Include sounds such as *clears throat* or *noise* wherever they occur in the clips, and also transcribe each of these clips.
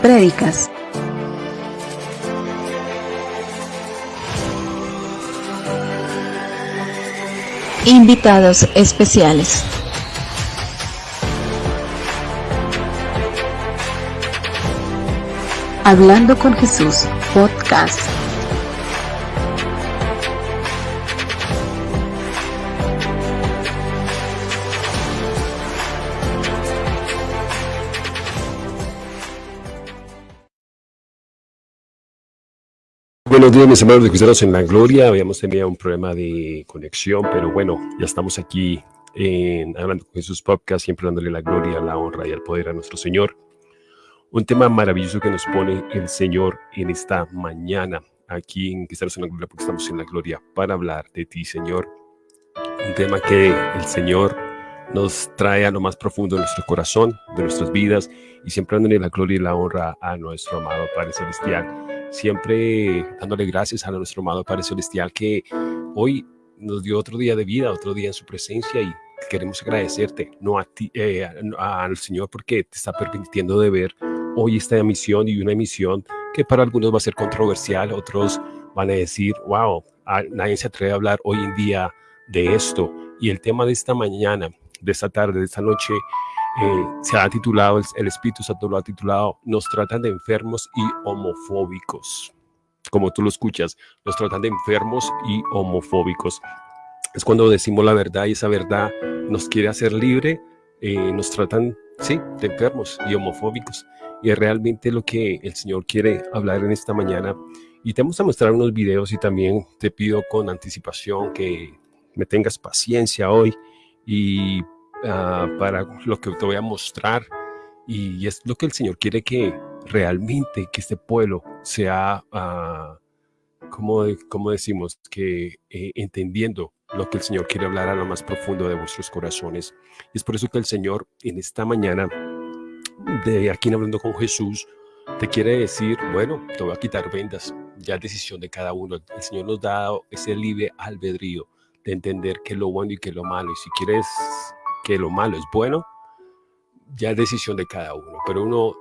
prédicas, invitados especiales. Hablando con Jesús, podcast. Buenos días, mis hermanos de Cristianos en la Gloria. Habíamos tenido un problema de conexión, pero bueno, ya estamos aquí en Hablando con Jesús Podcast, siempre dándole la gloria, la honra y el poder a nuestro Señor. Un tema maravilloso que nos pone el Señor en esta mañana, aquí en Cristianos en la Gloria, porque estamos en la Gloria, para hablar de ti, Señor. Un tema que el Señor nos trae a lo más profundo de nuestro corazón, de nuestras vidas, y siempre dándole la gloria y la honra a nuestro amado Padre Celestial siempre dándole gracias a nuestro amado Padre Celestial que hoy nos dio otro día de vida, otro día en su presencia y queremos agradecerte, no a ti, eh, al Señor porque te está permitiendo de ver hoy esta emisión y una emisión que para algunos va a ser controversial, otros van a decir, wow, nadie se atreve a hablar hoy en día de esto. Y el tema de esta mañana, de esta tarde, de esta noche, eh, se ha titulado, el, Espíritu Santo lo ha titulado, nos tratan de enfermos y homofóbicos. Como tú lo escuchas, nos tratan de enfermos y homofóbicos. Es cuando decimos la verdad y esa verdad nos quiere hacer libre, eh, nos tratan, sí, de enfermos y homofóbicos. Y es realmente lo que el Señor quiere hablar en esta mañana. Y te vamos a mostrar unos videos y también te pido con anticipación que me tengas paciencia hoy y Ah, para lo que te voy a mostrar y es lo que el Señor quiere que realmente que este pueblo sea, uh, como, como, decimos, que eh, entendiendo lo que el Señor quiere hablar a lo más profundo de vuestros corazones. Es por eso que el Señor en esta mañana, de aquí hablando con Jesús, te quiere decir, bueno, te voy a quitar vendas, ya es decisión de cada uno. El Señor nos da ese libre albedrío de entender qué es lo bueno y qué es lo malo. Y si quieres que lo malo es bueno, ya es decisión de cada uno, pero uno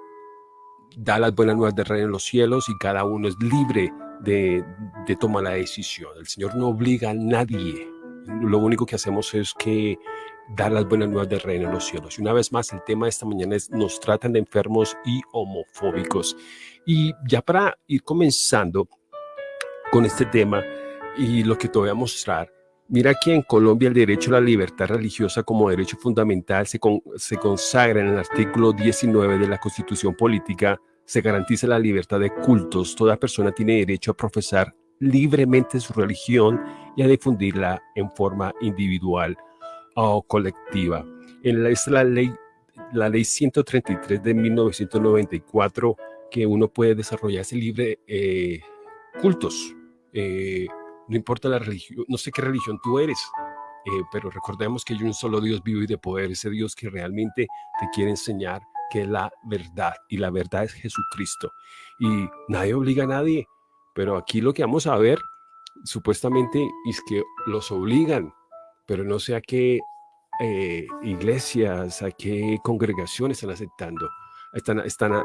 da las buenas nuevas de reino en los cielos y cada uno es libre de, de tomar la decisión. El Señor no obliga a nadie. Lo único que hacemos es que dar las buenas nuevas del reino en los cielos. Y una vez más, el tema de esta mañana es nos tratan de enfermos y homofóbicos. Y ya para ir comenzando con este tema y lo que te voy a mostrar, Mira que en Colombia el derecho a la libertad religiosa como derecho fundamental se, consagra en el artículo 19 de la Constitución Política, se garantiza la libertad de cultos. Toda persona tiene derecho a profesar libremente su religión y a difundirla en forma individual o colectiva. En la, es la ley, la ley 133 de 1994 que uno puede desarrollarse libre eh, cultos. Eh, no importa la religión, no sé qué religión tú eres, eh, pero recordemos que hay un solo Dios vivo y de poder, ese Dios que realmente te quiere enseñar que es la verdad y la verdad es Jesucristo. Y nadie obliga a nadie, pero aquí lo que vamos a ver supuestamente es que los obligan, pero no sé a qué eh, iglesias, a qué congregaciones están aceptando. Están, están,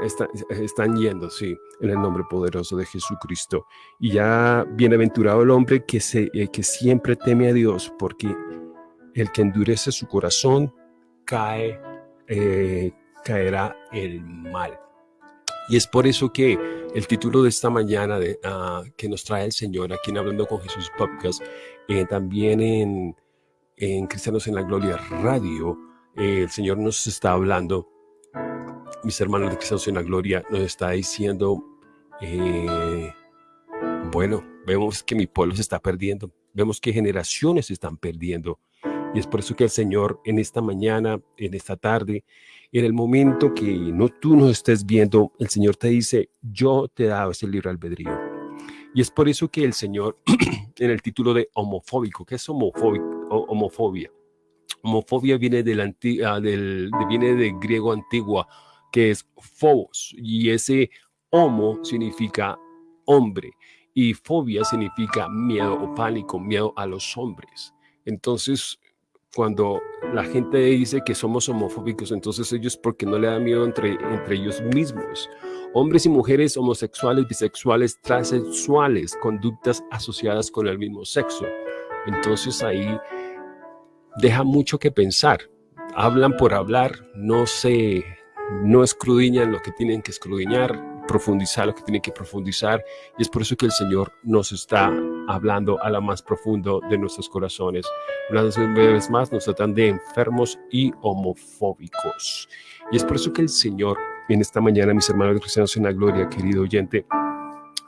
están, yendo, sí, en el nombre poderoso de Jesucristo. Y ya bienaventurado el hombre que, se, eh, que siempre teme a Dios, porque el que endurece su corazón cae, eh, caerá el mal. Y es por eso que el título de esta mañana uh, que nos trae el Señor aquí en Hablando con Jesús Podcast, eh, también en, en Cristianos en la Gloria Radio, el Señor nos está hablando mis hermanos de Cristianos en la Gloria, nos está diciendo, eh, bueno, vemos que mi pueblo se está perdiendo, vemos que generaciones se están perdiendo. Y es por eso que el Señor en esta mañana, en esta tarde, en el momento que no tú nos estés viendo, el Señor te dice, yo te he dado ese libre albedrío. Y es por eso que el Señor, *clears throat* en el título de homofóbico, ¿qué es homofóbico, homofobia? Homofobia viene del, ah, del, viene del griego antiguo, que es phobos, y ese homo significa hombre, y fobia significa miedo o pánico, miedo a los hombres. Entonces, cuando la gente dice que somos homofóbicos, entonces ellos porque no le da miedo entre, entre ellos mismos. Hombres y mujeres homosexuales, bisexuales, transexuales, conductas asociadas con el mismo sexo. Entonces ahí deja mucho que pensar. Hablan por hablar, no se, no escrudiñan lo que tienen que escrudiñar, profundizar lo que tiene que profundizar y es por eso que el Señor nos está hablando a lo más profundo de nuestros corazones. Una vez más nos tratan de enfermos y homofóbicos. Y es por eso que el Señor en esta mañana, mis hermanos cristianos en la gloria, querido oyente,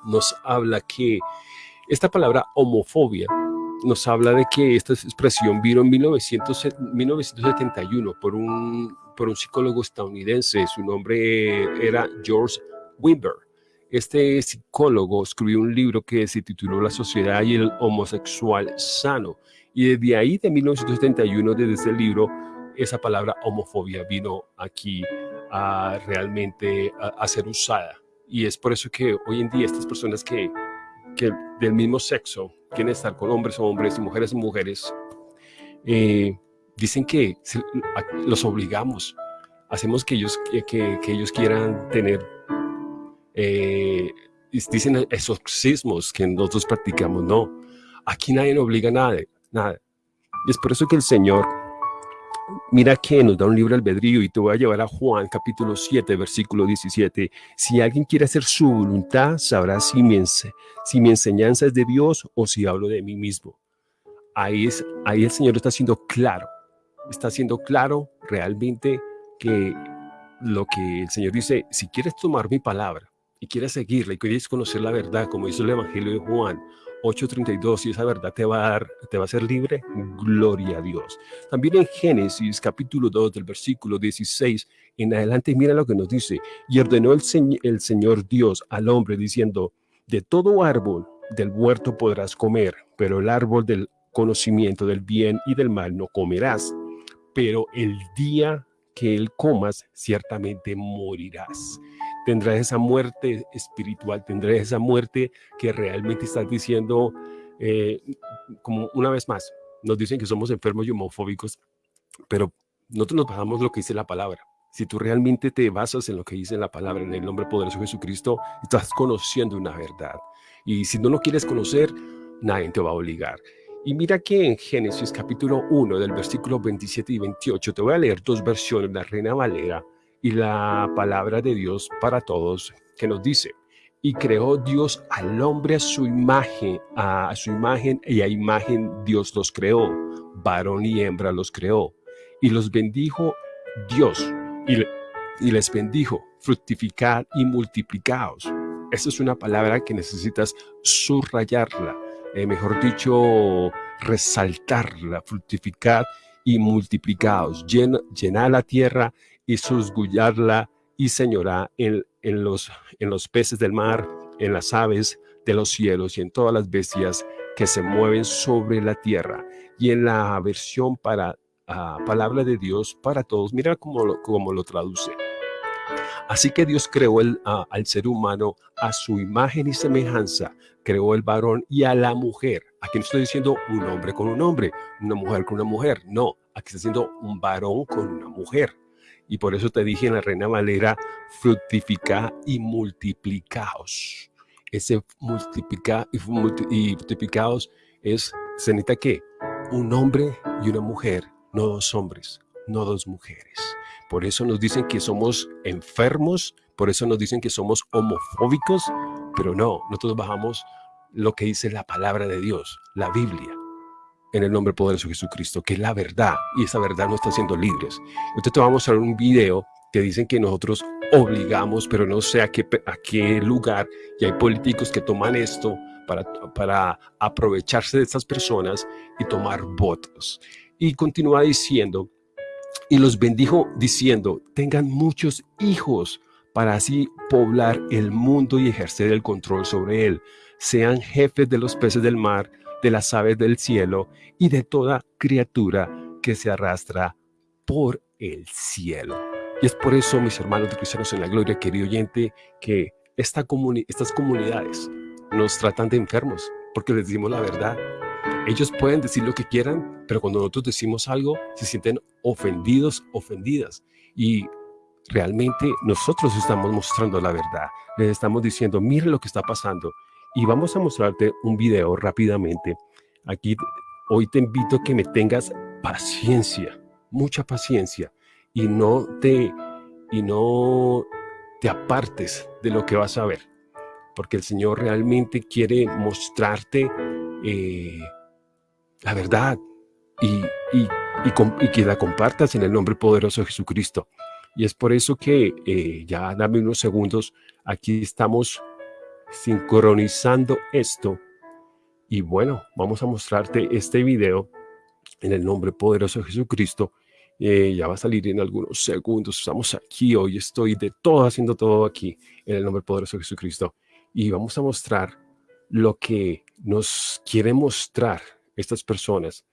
nos habla que esta palabra homofobia nos habla de que esta expresión vino en 1971 por un, por un psicólogo estadounidense. Su nombre era George Wimber. Este psicólogo escribió un libro que se tituló La sociedad y el homosexual sano. Y desde ahí, de 1971, desde ese libro, esa palabra homofobia vino aquí a realmente a, ser usada. Y es por eso que hoy en día estas personas que, que del mismo sexo quieren estar con hombres o hombres y mujeres o mujeres, eh, dicen que los obligamos, hacemos que ellos, que, que ellos quieran tener eh, dicen exorcismos que nosotros practicamos. No, aquí nadie nos obliga a nada, nada. Y es por eso que el Señor, mira que nos da un libro albedrío y te voy a llevar a Juan capítulo 7, versículo 17. Si alguien quiere hacer su voluntad, sabrá si mi, si mi enseñanza es de Dios o si hablo de mí mismo. Ahí, es, ahí el Señor está siendo claro, está siendo claro realmente que lo que el Señor dice, si quieres tomar mi palabra, y quieres seguirla y quieres conocer la verdad, como dice el Evangelio de Juan 8.32, y esa verdad te va a dar, te va a ser libre, gloria a Dios. También en Génesis capítulo 2 del versículo 16 en adelante, mira lo que nos dice, y ordenó el, el Señor Dios al hombre diciendo, de todo árbol del huerto podrás comer, pero el árbol del conocimiento del bien y del mal no comerás, pero el día que él comas, ciertamente morirás tendrás esa muerte espiritual, tendrás esa muerte que realmente estás diciendo, eh, como una vez más, nos dicen que somos enfermos y homofóbicos, pero nosotros nos basamos lo que dice la palabra. Si tú realmente te basas en lo que dice la palabra, en el nombre poderoso de Jesucristo, estás conociendo una verdad. Y si no lo quieres conocer, nadie te va a obligar. Y mira que en Génesis capítulo 1 del versículo 27 y 28, te voy a leer dos versiones, la Reina Valera y la palabra de Dios para todos que nos dice, y creó Dios al hombre a su imagen, a su imagen y a imagen Dios los creó, varón y hembra los creó, y los bendijo Dios, y, y les bendijo, fructificad y multiplicaos. Esa es una palabra que necesitas subrayarla, eh, mejor dicho, resaltarla, fructificad y multiplicaos, llena, la tierra y susgullarla y señora en, los, en los peces del mar, en las aves de los cielos y en todas las bestias que se mueven sobre la tierra. Y en la versión para uh, palabra de Dios para todos, mira cómo lo, cómo lo traduce. Así que Dios creó uh, al ser humano a su imagen y semejanza, creó el varón y a la mujer. Aquí no estoy diciendo un hombre con un hombre, una mujer con una mujer, no, aquí está diciendo un varón con una mujer. Y por eso te dije en la Reina Valera, fructifica y multiplicaos. Ese multiplica y, multiplicaos es, se necesita que un hombre y una mujer, no dos hombres, no dos mujeres. Por eso nos dicen que somos enfermos, por eso nos dicen que somos homofóbicos, pero no, nosotros bajamos lo que dice la palabra de Dios, la Biblia en el nombre poderoso de Jesucristo, que es la verdad, y esa verdad nos está haciendo libres. Entonces te vamos a mostrar un video que dicen que nosotros obligamos, pero no sé a qué, a qué lugar, y hay políticos que toman esto para, para aprovecharse de estas personas y tomar votos. Y continúa diciendo, y los bendijo diciendo, tengan muchos hijos para así poblar el mundo y ejercer el control sobre él. Sean jefes de los peces del mar, de las aves del cielo y de toda criatura que se arrastra por el cielo. Y es por eso, mis hermanos de cristianos en la gloria, querido oyente, que esta estas comunidades nos tratan de enfermos, porque les decimos la verdad. Ellos pueden decir lo que quieran, pero cuando nosotros decimos algo, se sienten ofendidos, ofendidas. Y realmente nosotros estamos mostrando la verdad. Les estamos diciendo, mire lo que está pasando. Y vamos a mostrarte un video rápidamente. Aquí hoy te invito a que me tengas paciencia, mucha paciencia, y no te, y no te apartes de lo que vas a ver, porque el Señor realmente quiere mostrarte eh, la verdad y, y, y, que la compartas en el nombre poderoso de Jesucristo. Y es por eso que eh, ya dame unos segundos, aquí estamos sincronizando esto. Y bueno, vamos a mostrarte este video en el nombre poderoso de Jesucristo. Eh, ya va a salir en algunos segundos. Estamos aquí, hoy estoy de todo, haciendo todo aquí en el nombre poderoso de Jesucristo. Y vamos a mostrar lo que nos quiere mostrar estas personas,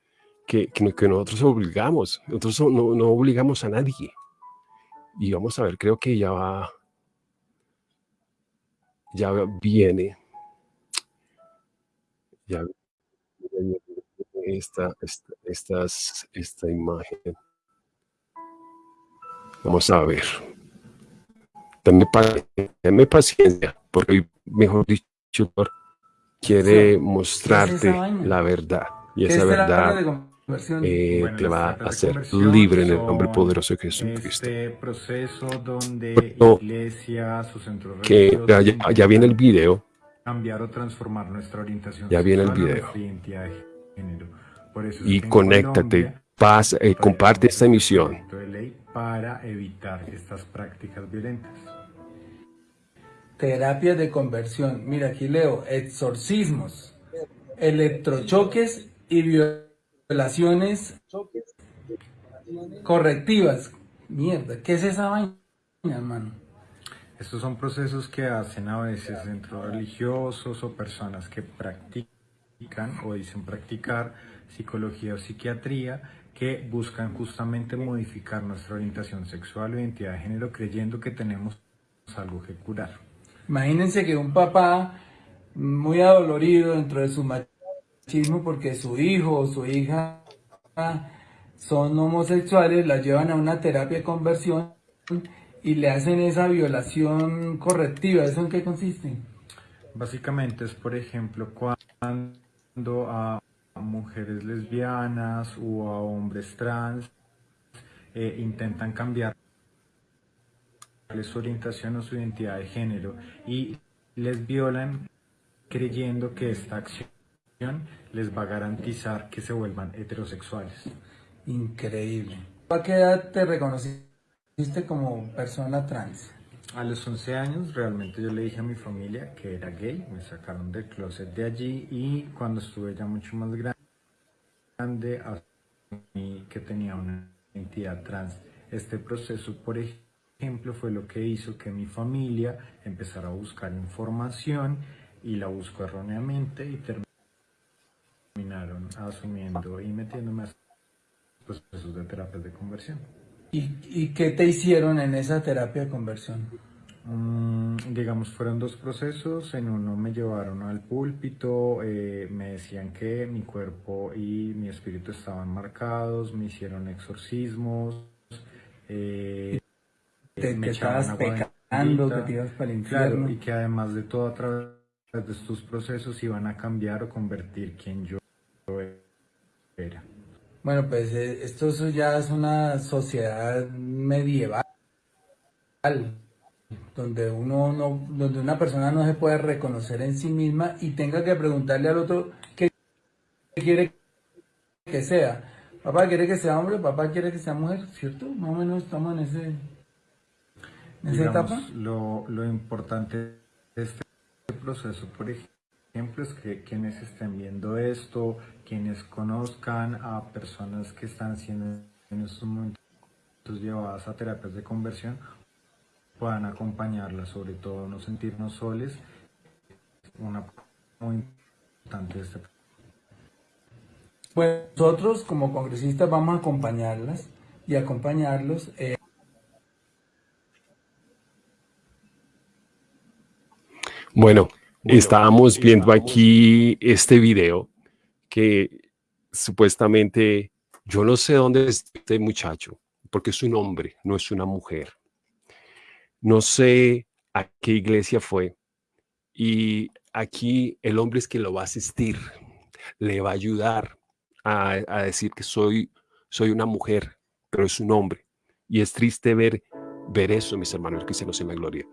que, que, nosotros obligamos, nosotros no, no obligamos a nadie. Y vamos a ver, creo que ya va, ya viene, ya viene esta, esta, estas, esta imagen. Vamos a ver. Dame, paciencia, porque mejor dicho, quiere mostrarte la verdad. Y esa verdad eh, te va a hacer libre en el nombre poderoso de Jesucristo. Este proceso donde iglesia, su centro que ya, ya, viene el video. Cambiar o transformar nuestra orientación ya viene el video. y conéctate, paz, eh, comparte esta emisión. Para evitar estas prácticas violentas. Terapias de conversión. Mira, aquí leo, exorcismos, electrochoques y violaciones correctivas. Mierda, ¿qué es esa vaina, hermano? Estos son procesos que hacen a veces centros religiosos o personas que practican o dicen practicar psicología o psiquiatría que buscan justamente modificar nuestra orientación sexual o identidad de género creyendo que tenemos algo que curar. Imagínense que un papá muy adolorido dentro de su machismo porque su hijo o su hija son homosexuales, la llevan a una terapia de conversión y le hacen esa violación correctiva. ¿Eso en qué consiste? Básicamente es, por ejemplo, cuando a mujeres lesbianas o a hombres trans eh, intentan cambiar su orientación o su identidad de género y les violan creyendo que esta acción les va a garantizar que se vuelvan heterosexuales. Increíble. ¿A qué edad te reconociste como persona trans? A los 11 años realmente yo le dije a mi familia que era gay, me sacaron del closet de allí y cuando estuve ya mucho más grande asumí que tenía una identidad trans. Este proceso, por ejemplo, fue lo que hizo que mi familia empezara a buscar información y la buscó erróneamente y terminaron asumiendo y metiéndome a procesos de terapia de conversión. ¿Y, qué te hicieron en esa terapia de conversión? Mm, digamos, fueron dos procesos. En uno me llevaron al púlpito, eh, me decían que mi cuerpo y mi espíritu estaban marcados, me hicieron exorcismos. Eh, te, me estabas pecando, que te ibas para el infierno. y que además de todo, a través de estos procesos iban a cambiar o convertir quien yo era. Bueno, pues eh, esto ya es una sociedad medieval, donde uno no, donde una persona no se puede reconocer en sí misma y tenga que preguntarle al otro qué quiere que sea. Papá quiere que sea hombre, papá quiere que sea mujer, ¿cierto? Más o menos estamos en ese en esa etapa. Lo, lo importante de este proceso, por ejemplo, ejemplo es que quienes estén viendo esto, quienes conozcan a personas que están siendo en estos momentos llevadas a terapias de conversión, puedan acompañarlas, sobre todo no sentirnos soles, una muy importante este pues nosotros como congresistas vamos a acompañarlas y acompañarlos. Eh... Bueno, Estábamos viendo aquí este video que supuestamente, yo no sé dónde es este muchacho, porque es un hombre, no es una mujer. No sé a qué iglesia fue. Y aquí el hombre es quien lo va a asistir, le va a ayudar a, a decir que soy, soy una mujer, pero es un hombre. Y es triste ver, ver eso, mis hermanos cristianos en la gloria.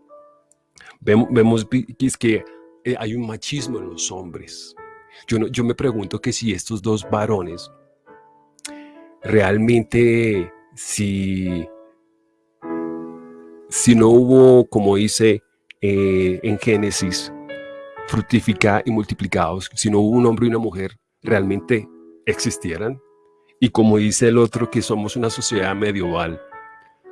Vemos, vemos que es que eh, hay un machismo en los hombres. Yo, yo me pregunto que si estos dos varones realmente, si, si no hubo, como dice eh, en Génesis, fructificar y multiplicados, si no hubo un hombre y una mujer, realmente existieran. Y como dice el otro, que somos una sociedad medieval,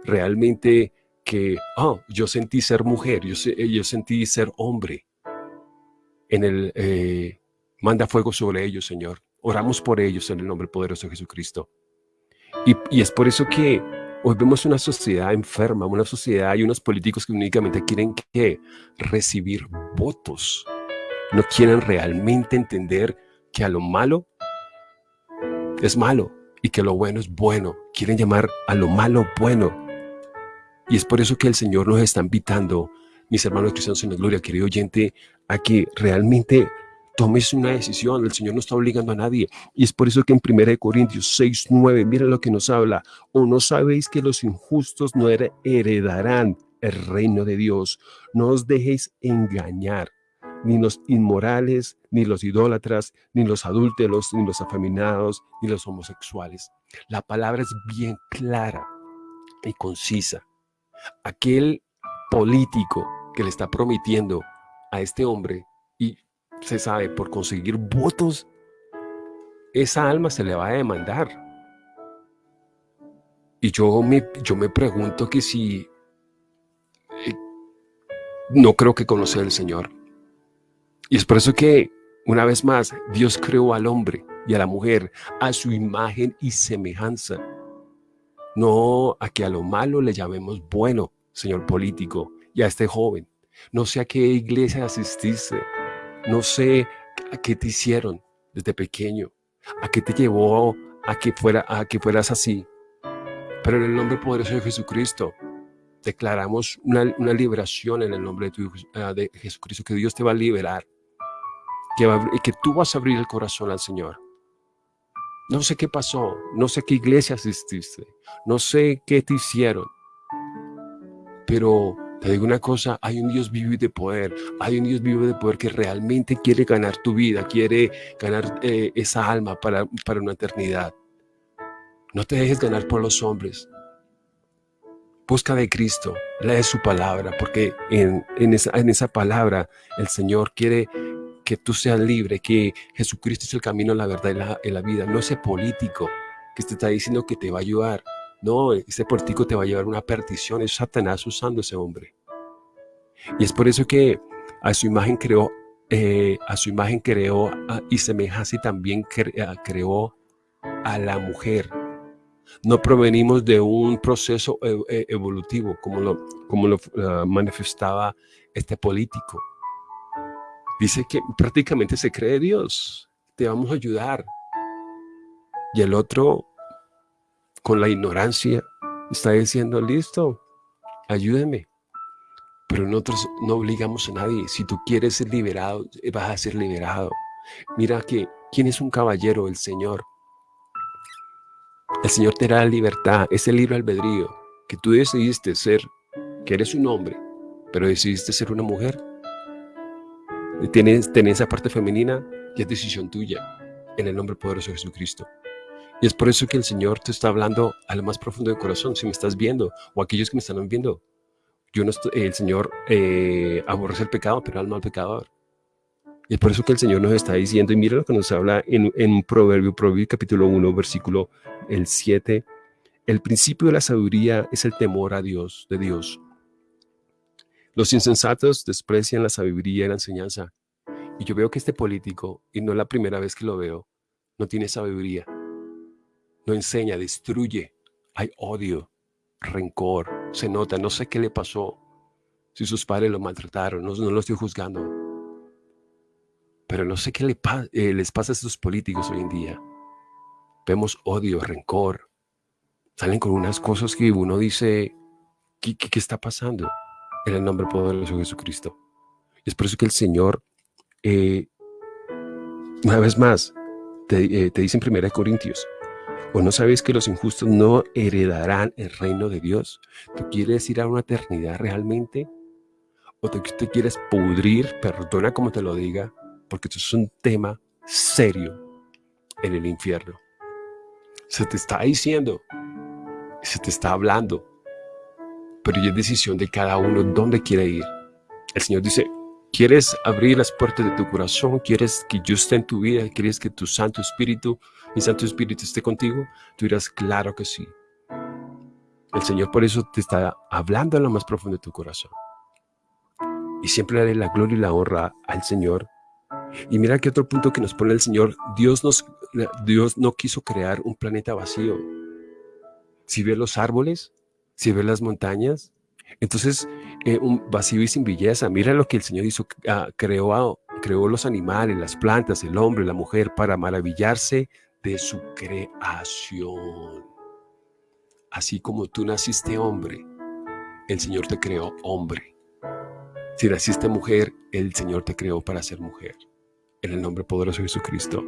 realmente que, oh, yo sentí ser mujer, yo, yo sentí ser hombre. En el, eh, manda fuego sobre ellos, Señor. Oramos por ellos en el nombre poderoso de Jesucristo. Y, y es por eso que hoy vemos una sociedad enferma, una sociedad y unos políticos que únicamente quieren que recibir votos. No quieren realmente entender que a lo malo es malo y que lo bueno es bueno. Quieren llamar a lo malo bueno. Y es por eso que el Señor nos está invitando, mis hermanos cristianos en la gloria, querido oyente, a que realmente tomes una decisión. El Señor no está obligando a nadie. Y es por eso que en 1 Corintios 6, 9, mira lo que nos habla. O no sabéis que los injustos no heredarán el reino de Dios. No os dejéis engañar. Ni los inmorales, ni los idólatras, ni los adúlteros, ni los afeminados, ni los homosexuales. La palabra es bien clara y concisa aquel político que le está prometiendo a este hombre y se sabe por conseguir votos, esa alma se le va a demandar. Y yo me, yo me pregunto que si eh, no creo que conoce al Señor. Y es por eso que, una vez más, Dios creó al hombre y a la mujer a su imagen y semejanza. No a que a lo malo le llamemos bueno, señor político, y a este joven. No sé a qué iglesia asististe, no sé a qué te hicieron desde pequeño, a qué te llevó a que, fuera, a que fueras así. Pero en el nombre poderoso de Jesucristo, declaramos una, liberación en el nombre de, ah, de, Jesucristo, que Dios te va a liberar, que, va, que tú vas a abrir el corazón al Señor. No sé qué pasó, no sé qué iglesia asististe, no sé qué te hicieron, pero te digo una cosa, hay un Dios vivo y de poder, hay un Dios vivo de poder que realmente quiere ganar tu vida, quiere ganar eh, esa alma para, para una eternidad. No te dejes ganar por los hombres. Busca de Cristo, lee su palabra, porque en, en, esa, en esa palabra el Señor quiere que tú seas libre, que Jesucristo es el camino, la verdad y la, la vida. No ese político que te está diciendo que te va a ayudar. No, ese político te va a llevar una perdición. Es Satanás usando ese hombre. Y es por eso que a su imagen creó, eh, a su imagen creó y semejanza y también creó a la mujer. No provenimos de un proceso e, e, evolutivo como lo, como lo ah, manifestaba este político. Dice que prácticamente se cree Dios, te vamos a ayudar. Y el otro, con la ignorancia, está diciendo, listo, ayúdeme. Pero nosotros no obligamos a nadie. Si tú quieres ser liberado, vas a ser liberado. Mira que, ¿quién es un caballero? El Señor. El Señor te da libertad, ese libre albedrío, que tú decidiste ser, que eres un hombre, pero decidiste ser una mujer Tienes, esa parte femenina y es decisión tuya, en el nombre poderoso de Jesucristo. Y es por eso que el Señor te está hablando a lo más profundo del corazón, si me estás viendo, o aquellos que me están viendo. Yo no el Señor eh, aborrece el pecado, pero al pecador. Y es por eso que el Señor nos está diciendo, y mira lo que nos habla en, en un proverbio, proverbio capítulo 1, versículo el 7, el principio de la sabiduría es el temor a Dios, de Dios. Los insensatos desprecian la sabiduría y la enseñanza. Y yo veo que este político, y no es la primera vez que lo veo, no tiene sabiduría. No enseña, destruye. Hay odio, rencor, se nota, no sé qué le pasó. Si sus padres lo maltrataron, no, lo estoy juzgando. Pero no sé qué le eh, les pasa a estos políticos hoy en día. vemos odio, rencor. Salen con unas cosas que uno dice, ¿qué, qué, está pasando? En el nombre poderoso de Jesucristo. Es por eso que el Señor, eh, una vez más, te, eh, te dice en 1 Corintios, ¿o no sabéis que los injustos no heredarán el reino de Dios? ¿Tú quieres ir a una eternidad realmente? ¿O te, te quieres pudrir? Perdona como te lo diga, porque esto es un tema serio en el infierno. Se te está diciendo, se te está hablando, pero ya es decisión de cada uno dónde quiere ir. El Señor dice, ¿quieres abrir las puertas de tu corazón? ¿Quieres que yo esté en tu vida? ¿Quieres que tu Santo Espíritu, mi Santo Espíritu esté contigo? Tú dirás, claro que sí. El Señor por eso te está hablando en lo más profundo de tu corazón. Y siempre daré la gloria y la honra al Señor. Y mira que otro punto que nos pone el Señor, Dios, nos, Dios no quiso crear un planeta vacío. Si ves los árboles, si ves las montañas, entonces eh, un vacío y sin belleza. Mira lo que el Señor hizo, ah, creó, creó los animales, las plantas, el hombre, la mujer, para maravillarse de su creación. Así como tú naciste hombre, el Señor te creó hombre. Si naciste mujer, el Señor te creó para ser mujer. En el nombre poderoso de Jesucristo.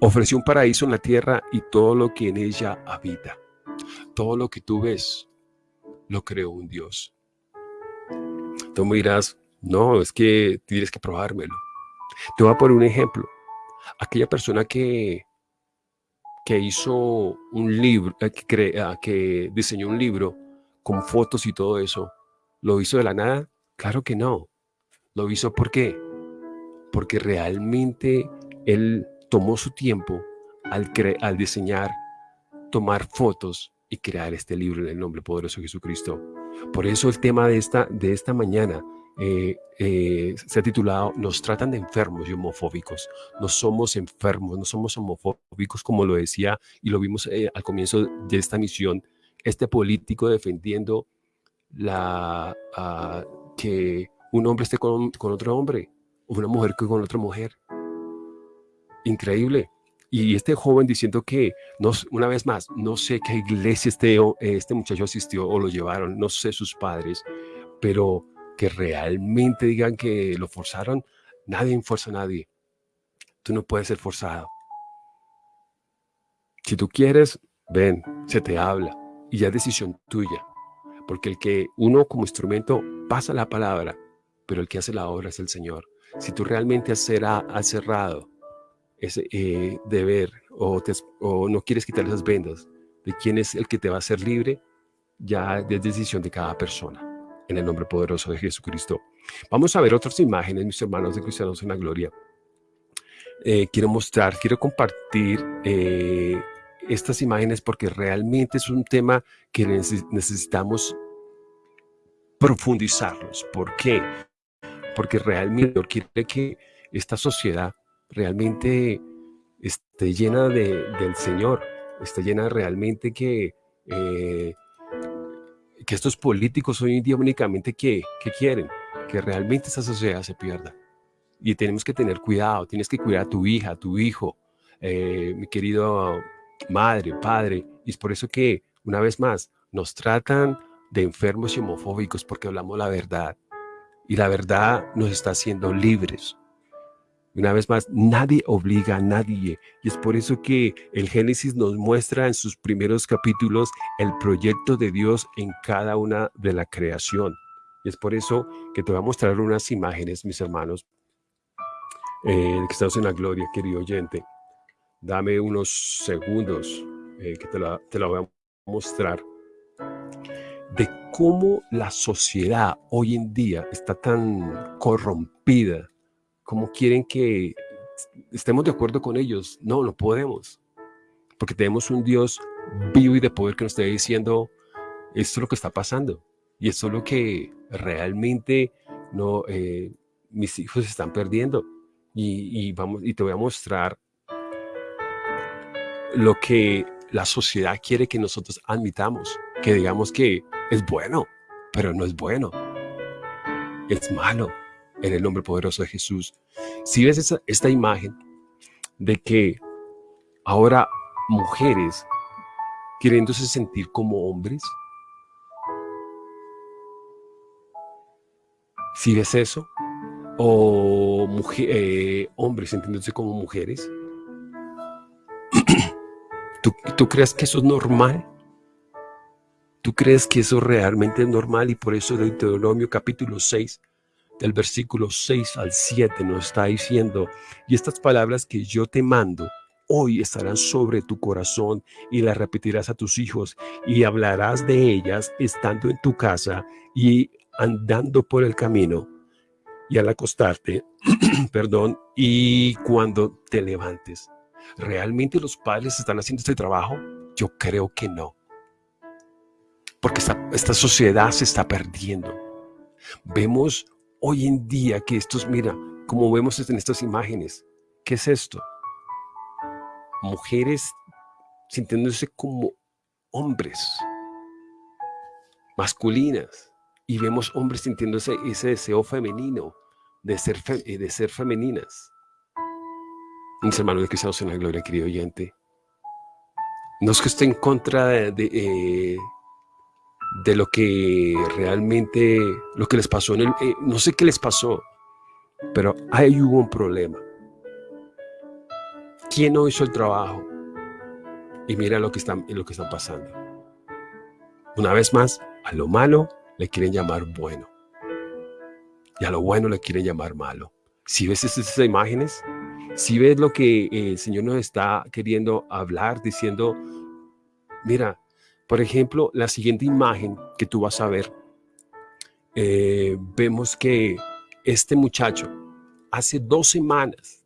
Ofreció un paraíso en la tierra y todo lo que en ella habita. Todo lo que tú ves, lo creó un Dios. Tú me dirás, no, es que tienes que probármelo. Te voy a poner un ejemplo. Aquella persona que, que hizo un libro, eh, que, ah, que diseñó un libro con fotos y todo eso, ¿lo hizo de la nada? Claro que no. Lo hizo ¿por qué? Porque realmente él tomó su tiempo al, al diseñar, tomar fotos y crear este libro en el nombre poderoso de Jesucristo. Por eso el tema de esta, de esta mañana eh, eh, se ha titulado Nos tratan de enfermos y homofóbicos. No somos enfermos, no somos homofóbicos como lo decía y lo vimos eh, al comienzo de esta misión. Este político defendiendo que un hombre esté con, con otro hombre, o una mujer con otra mujer. Increíble. Y este joven diciendo que, no, una vez más, no sé qué iglesia este, este muchacho asistió o lo llevaron, no sé sus padres, pero que realmente digan que lo forzaron, nadie fuerza a nadie. Tú no puedes ser forzado. Si tú quieres, ven, se te habla y ya es decisión tuya. Porque el que uno como instrumento pasa la palabra, pero el que hace la obra es el Señor. Si tú realmente has, cerrado ese eh, deber o, o no quieres quitar esas vendas de quién es el que te va a hacer libre, ya es decisión de cada persona. En el nombre poderoso de Jesucristo. Vamos a ver otras imágenes, mis hermanos de Cristianos en la Gloria. Eh, quiero mostrar, quiero compartir eh, estas imágenes porque realmente es un tema que necesitamos profundizarlos. ¿Por qué? porque realmente quiere que esta sociedad realmente esté llena de, del Señor, esté llena realmente que, eh, que estos políticos hoy en día únicamente que, quieren, que realmente esta sociedad se pierda. Y tenemos que tener cuidado, tienes que cuidar a tu hija, a tu hijo, eh, mi querido madre, padre, y es por eso que, una vez más, nos tratan de enfermos y homofóbicos porque hablamos la verdad. Y la verdad nos está haciendo libres. Una vez más, nadie obliga a nadie. Y es por eso que el Génesis nos muestra en sus primeros capítulos el proyecto de Dios en cada una de la creación. Y es por eso que te voy a mostrar unas imágenes, mis hermanos, eh, que estamos en la gloria, querido oyente. Dame unos segundos eh, que te la, te la voy a mostrar de cómo la sociedad hoy en día está tan corrompida, cómo quieren que estemos de acuerdo con ellos. No, no podemos, porque tenemos un Dios vivo y de poder que nos está diciendo, esto es lo que está pasando, y esto es lo que realmente no, eh, mis hijos están perdiendo. Y, y, vamos, y te voy a mostrar lo que la sociedad quiere que nosotros admitamos, que digamos que es bueno, pero no es bueno. Es malo en el nombre poderoso de Jesús. Si ves esta imagen de que ahora mujeres queriéndose sentir como hombres? ¿Si ves eso? ¿O eh, hombres sintiéndose como mujeres? *clears throat* ¿Tú, ¿Tú crees que eso es normal? ¿Tú crees que eso realmente es normal? Y por eso Deuteronomio capítulo 6, del versículo 6 al 7 nos está diciendo, y estas palabras que yo te mando, hoy estarán sobre tu corazón y las repetirás a tus hijos y hablarás de ellas estando en tu casa y andando por el camino y al acostarte, *clears throat* perdón, y cuando te levantes. ¿Realmente los padres están haciendo este trabajo? Yo creo que no. Porque esta, esta sociedad se está perdiendo. Vemos hoy en día que estos, mira, como vemos en estas imágenes, ¿qué es esto? Mujeres sintiéndose como hombres, masculinas, y vemos hombres sintiéndose ese deseo femenino de ser, eh, de ser femeninas. Mis hermanos de Cristianos en la Gloria, querido oyente, no es que esté en contra de, eh, de, lo que realmente, lo que les pasó, en el, eh, no sé qué les pasó, pero ahí hubo un problema. ¿Quién no hizo el trabajo? Y mira lo que están, lo que están pasando. Una vez más, a lo malo le quieren llamar bueno. Y a lo bueno le quieren llamar malo. Si ves esas imágenes, si ves lo que el Señor nos está queriendo hablar, diciendo, mira, por ejemplo, la siguiente imagen que tú vas a ver, eh, vemos que este muchacho hace dos semanas,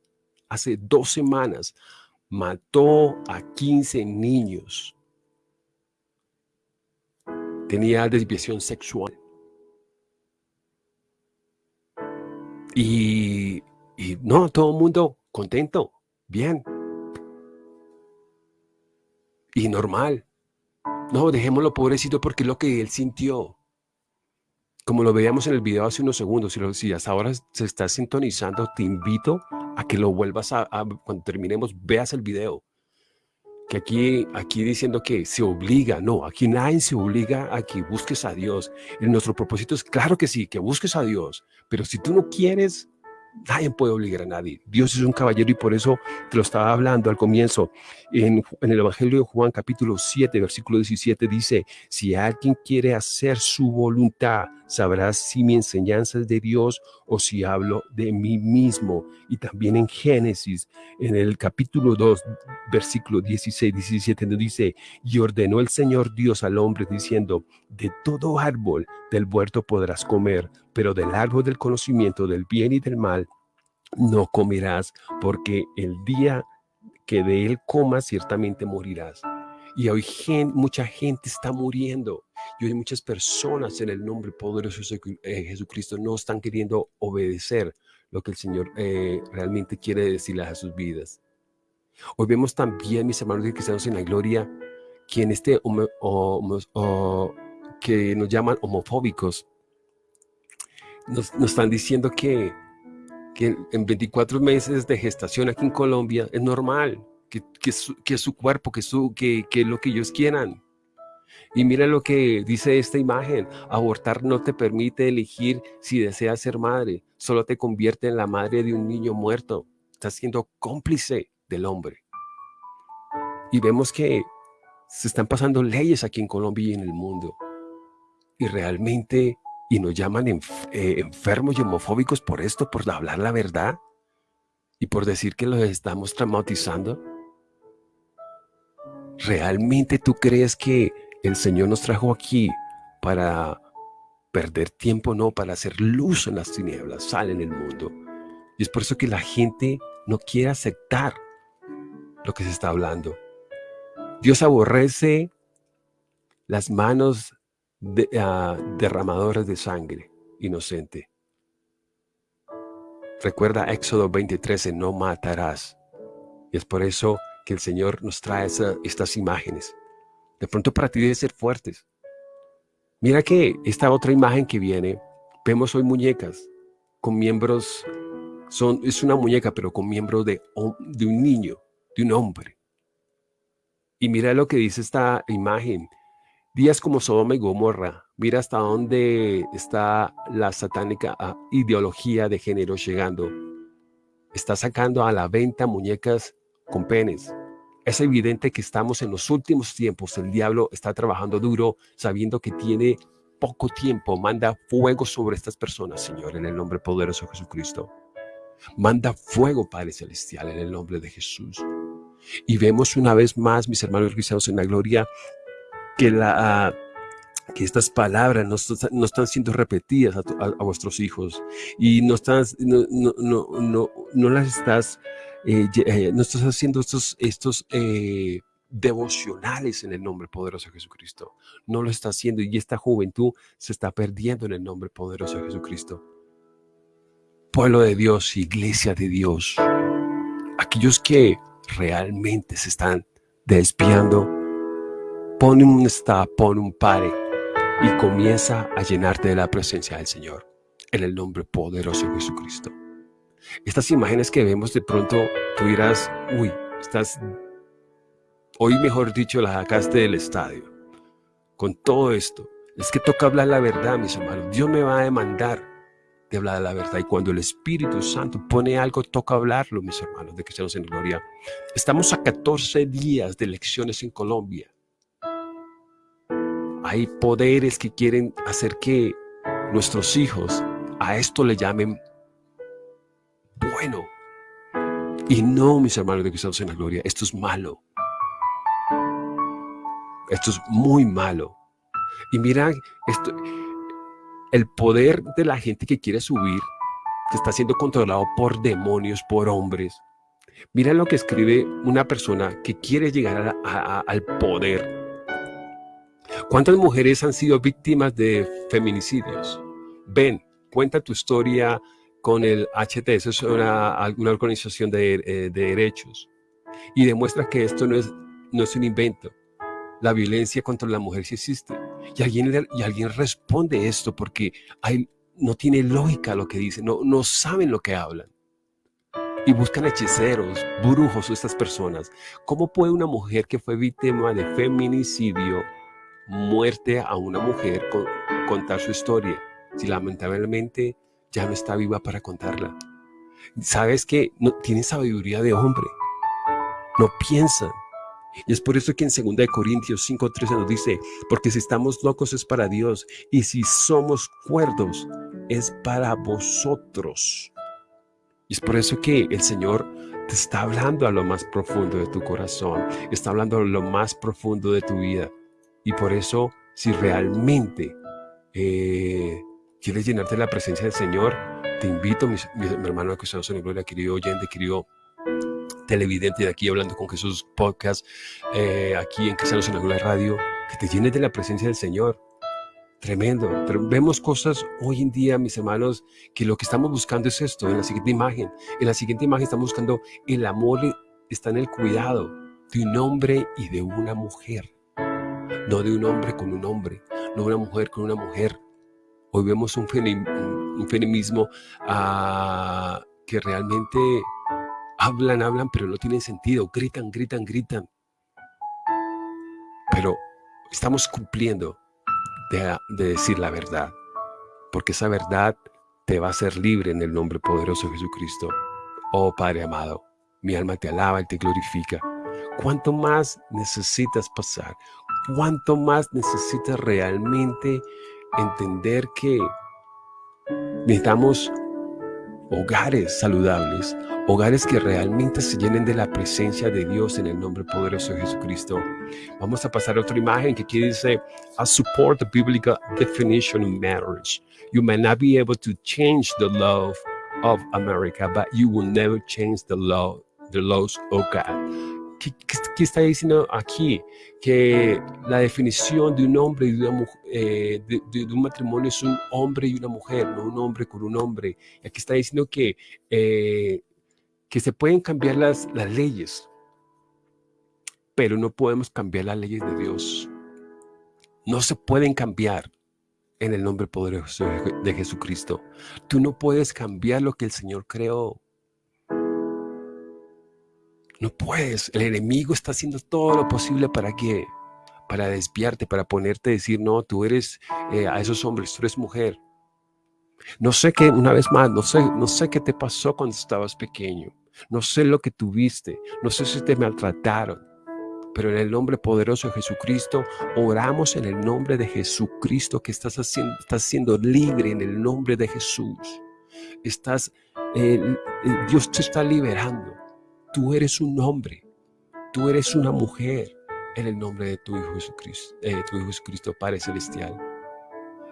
hace dos semanas, mató a 15 niños tenía desviación sexual. Y, no, todo el mundo contento, bien. Y normal. No, dejémoslo pobrecito porque es lo que él sintió. Como lo veíamos en el video hace unos segundos, si, hasta ahora se está sintonizando, te invito a que lo vuelvas a, cuando terminemos, veas el video que aquí, aquí diciendo que se obliga, no, aquí nadie se obliga a que busques a Dios. En nuestro propósito es claro que sí, que busques a Dios, pero si tú no quieres, Nadie puede obligar a nadie. Dios es un caballero y por eso te lo estaba hablando al comienzo. En, el Evangelio de Juan capítulo 7, versículo 17 dice, si alguien quiere hacer su voluntad, sabrás si mi enseñanza es de Dios o si hablo de mí mismo. Y también en Génesis, en el capítulo 2, versículo 16, 17, nos dice, y ordenó el Señor Dios al hombre diciendo, de todo árbol del huerto podrás comer, pero del árbol del conocimiento del bien y del mal no comerás, porque el día que de él comas ciertamente morirás. Y hoy mucha gente está muriendo. Y hoy muchas personas en el nombre poderoso de eh, Jesucristo no están queriendo obedecer lo que el Señor eh, realmente quiere decirles a sus vidas. Hoy vemos también, mis hermanos cristianos en la gloria, que en este que nos llaman homofóbicos, nos, están diciendo que, que, en 24 meses de gestación aquí en Colombia es normal, que, que, su, que su cuerpo, que, su, que, que lo que ellos quieran. Y mira lo que dice esta imagen, abortar no te permite elegir si deseas ser madre, solo te convierte en la madre de un niño muerto. Estás siendo cómplice del hombre. Y vemos que se están pasando leyes aquí en Colombia y en el mundo. Y realmente y nos llaman eh, enfermos y homofóbicos por esto, por hablar la verdad y por decir que los estamos traumatizando. ¿Realmente tú crees que el Señor nos trajo aquí para perder tiempo? No, para hacer luz en las tinieblas, sal en el mundo. Y es por eso que la gente no quiere aceptar lo que se está hablando. Dios aborrece las manos de, uh, derramadores de sangre inocente. Recuerda Éxodo 23, no matarás. Y es por eso que el Señor nos trae estas imágenes. De pronto para ti debe ser fuertes. Mira que esta otra imagen que viene, vemos hoy muñecas con miembros, son, es una muñeca pero con miembros de, de un niño, de un hombre. Y mira lo que dice esta imagen. Días como Sodoma y Gomorra. Mira hasta dónde está la satánica ah, ideología de género llegando. Está sacando a la venta muñecas con penes. Es evidente que estamos en los últimos tiempos. El diablo está trabajando duro, sabiendo que tiene poco tiempo. Manda fuego sobre estas personas, Señor, en el nombre poderoso de Jesucristo. Manda fuego, Padre Celestial, en el nombre de Jesús. Y vemos una vez más, mis hermanos cristianos en la gloria, que, la, que estas palabras no, están siendo repetidas a, vuestros hijos y no, estás, no, no, no, no las estás, eh, eh, no estás haciendo estos, estos eh, devocionales en el nombre poderoso de Jesucristo. No lo está haciendo y esta juventud se está perdiendo en el nombre poderoso de Jesucristo. Pueblo de Dios, iglesia de Dios, aquellos que realmente se están desviando, pon un stop, pon un pare y comienza a llenarte de la presencia del Señor en el nombre poderoso de Jesucristo. Estas imágenes que vemos de pronto, tú dirás, uy, estás, hoy mejor dicho, la sacaste del estadio. Con todo esto, es que toca hablar la verdad, mis hermanos. Dios me va a demandar de hablar la verdad. Y cuando el Espíritu Santo pone algo, toca hablarlo, mis hermanos, de que seamos en gloria. Estamos a 14 días de elecciones en Colombia. Hay poderes que quieren hacer que nuestros hijos a esto le llamen Y no, mis hermanos de estamos en la gloria, esto es malo. Esto es muy malo. Y mira, esto, el poder de la gente que quiere subir, que está siendo controlado por demonios, por hombres. Mira lo que escribe una persona que quiere llegar al poder. ¿Cuántas mujeres han sido víctimas de feminicidios? Ven, cuenta tu historia con el HTS, es una, organización de, eh, de, derechos, y demuestra que esto no es, no es un invento. La violencia contra la mujer sí existe. Y alguien, y alguien responde esto porque hay, no tiene lógica lo que dicen, no, no saben lo que hablan. Y buscan hechiceros, brujos, estas personas. ¿Cómo puede una mujer que fue víctima de feminicidio, muerte a una mujer, contar su historia? Si lamentablemente ya no está viva para contarla. Sabes que no tiene sabiduría de hombre. No piensan. Y es por eso que en 2 Corintios 5.13 nos dice, porque si estamos locos es para Dios, y si somos cuerdos es para vosotros. Y es por eso que el Señor te está hablando a lo más profundo de tu corazón, está hablando a lo más profundo de tu vida. Y por eso, si realmente eh, quieres llenarte de la presencia del Señor, te invito, mi, hermano que estamos en gloria, querido oyente, querido televidente de aquí hablando con Jesús podcast, eh, aquí en Cristianos en la Radio, que te llenes de la presencia del Señor. Tremendo. Vemos cosas hoy en día, mis hermanos, que lo que estamos buscando es esto, en la siguiente imagen. En la siguiente imagen estamos buscando el amor está en el cuidado de un hombre y de una mujer. No de un hombre con un hombre, no de una mujer con una mujer. Hoy vemos un, feminismo ah, que realmente Hablan, hablan, pero no tienen sentido. Gritan, gritan, gritan. Pero estamos cumpliendo de, decir la verdad. Porque esa verdad te va a hacer libre en el nombre poderoso de Jesucristo. Oh Padre amado, mi alma te alaba y te glorifica. ¿Cuánto más necesitas pasar? ¿Cuánto más necesitas realmente entender que necesitamos hogares saludables, hogares que realmente se llenen de la presencia de Dios en el nombre poderoso de Jesucristo. Vamos a pasar a otra imagen que aquí dice, I support the biblical definition of marriage. You may not be able to change the love of America, but you will never change the law, the laws of God. ¿Qué, está diciendo aquí? Que la definición de un hombre y de, una eh, de, un matrimonio es un hombre y una mujer, no un hombre con un hombre. Aquí está diciendo que, eh, que se pueden cambiar las, las leyes, pero no podemos cambiar las leyes de Dios. No se pueden cambiar en el nombre poderoso de Jesucristo. Tú no puedes cambiar lo que el Señor creó. No puedes. El enemigo está haciendo todo lo posible para que, para desviarte, para ponerte a decir, no, tú eres eh, a esos hombres, tú eres mujer. No sé qué, una vez más, no sé, no sé qué te pasó cuando estabas pequeño. No sé lo que tuviste. No sé si te maltrataron. Pero en el nombre poderoso de Jesucristo, oramos en el nombre de Jesucristo que estás haciendo, estás siendo libre en el nombre de Jesús. Estás, eh, eh, Dios te está liberando. Tú eres un hombre, tú eres una mujer en el nombre de tu Hijo Jesucristo, eh, tu Hijo Jesucristo, Padre Celestial.